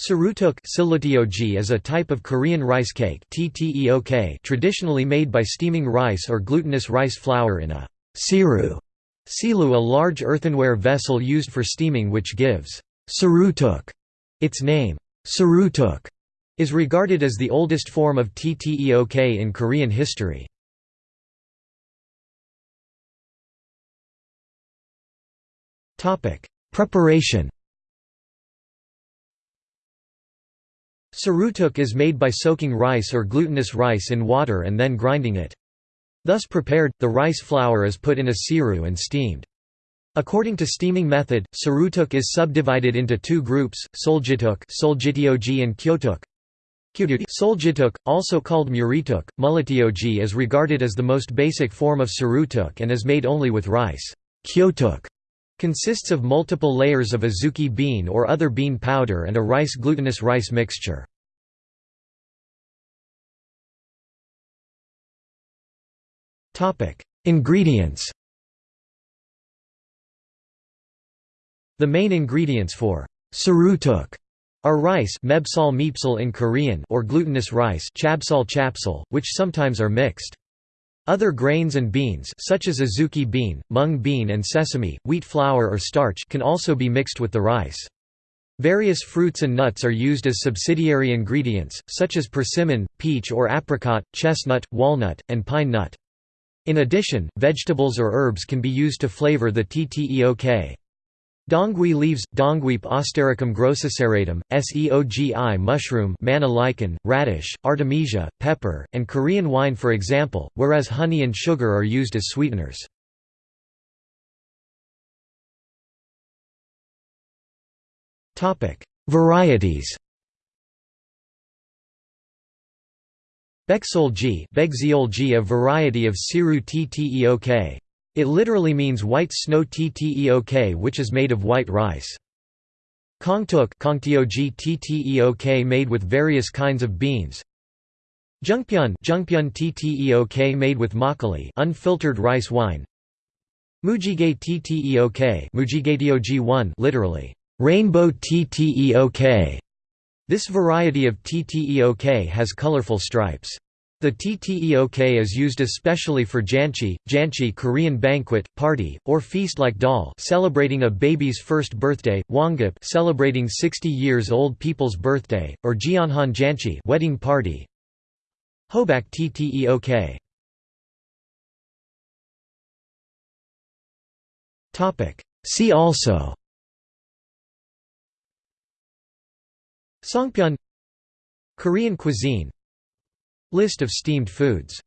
Sirutteok is a type of Korean rice cake traditionally made by steaming rice or glutinous rice flour in a siru, silu a large earthenware vessel used for steaming which gives sirutteok its name. Sirutteok is regarded as the oldest form of tteok in Korean history. Preparation Sirutteok is made by soaking rice or glutinous rice in water and then grinding it. Thus prepared, the rice flour is put in a siru and steamed. According to steaming method, sirutteok is subdivided into two groups, soljituk and kyotuk. Soljituk, also called murituk, mulatioji is regarded as the most basic form of sirutteok and is made only with rice. Kyotuk Consists of multiple layers of azuki bean or other bean powder and a rice glutinous rice mixture. Ingredients The main ingredients for sirutteok are rice mebsal in Korean or glutinous rice chabsal chapsal, which sometimes are mixed. Other grains and beans such as azuki bean, mung bean and sesame, wheat flour or starch can also be mixed with the rice. Various fruits and nuts are used as subsidiary ingredients, such as persimmon, peach or apricot, chestnut, walnut, and pine nut. In addition, vegetables or herbs can be used to flavor the tteok. Dongui leaves, Dongweep Astericum grossoserratum, seogi mushroom manna lichen, radish, artemisia, pepper, and Korean wine for example, whereas honey and sugar are used as sweeteners. Varieties Beksolji a variety of Siru tteok. It literally means white snow tteok which is made of white rice. Kongtuk tteok made with various kinds of beans. Jungpyeon tteok made with makgeolli unfiltered rice wine. Mujige tteok Mujigaeteog1 literally rainbow tteok. This variety of tteok has colorful stripes. The tteok is used especially for janchi, janchi Korean banquet, party, or feast like dal celebrating a baby's first birthday, wongap celebrating 60 years old people's birthday, or jeonhan janchi wedding party. Hobak tteok. See also Songpyeon Korean cuisine List of steamed foods